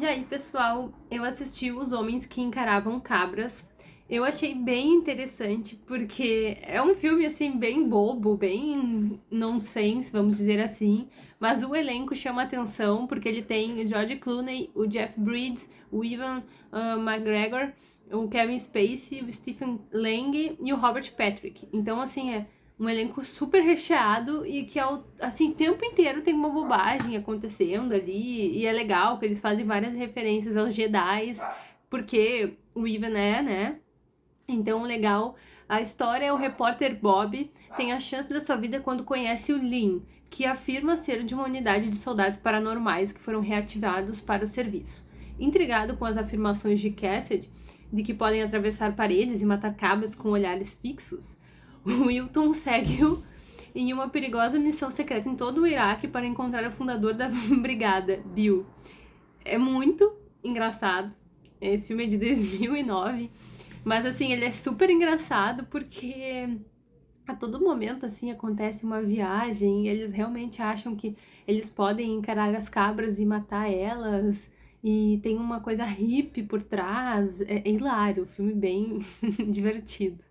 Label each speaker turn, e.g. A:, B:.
A: E aí, pessoal, eu assisti Os Homens que Encaravam Cabras. Eu achei bem interessante, porque é um filme, assim, bem bobo, bem nonsense, vamos dizer assim. Mas o elenco chama atenção, porque ele tem o George Clooney, o Jeff Bridges, o Ivan uh, McGregor, o Kevin Spacey, o Stephen Lang e o Robert Patrick. Então, assim, é um elenco super recheado e que, ao, assim, o tempo inteiro tem uma bobagem acontecendo ali. E é legal que eles fazem várias referências aos Jedi, porque o Ivan é, né? Então, legal. A história é o repórter Bob tem a chance da sua vida quando conhece o Lin, que afirma ser de uma unidade de soldados paranormais que foram reativados para o serviço. Intrigado com as afirmações de Cassidy, de que podem atravessar paredes e matar cabras com olhares fixos, o Wilton segue-o em uma perigosa missão secreta em todo o Iraque para encontrar o fundador da brigada, Bill. É muito engraçado. Esse filme é de 2009, mas assim, ele é super engraçado porque a todo momento assim acontece uma viagem e eles realmente acham que eles podem encarar as cabras e matar elas e tem uma coisa hippie por trás. É, é hilário, filme bem divertido.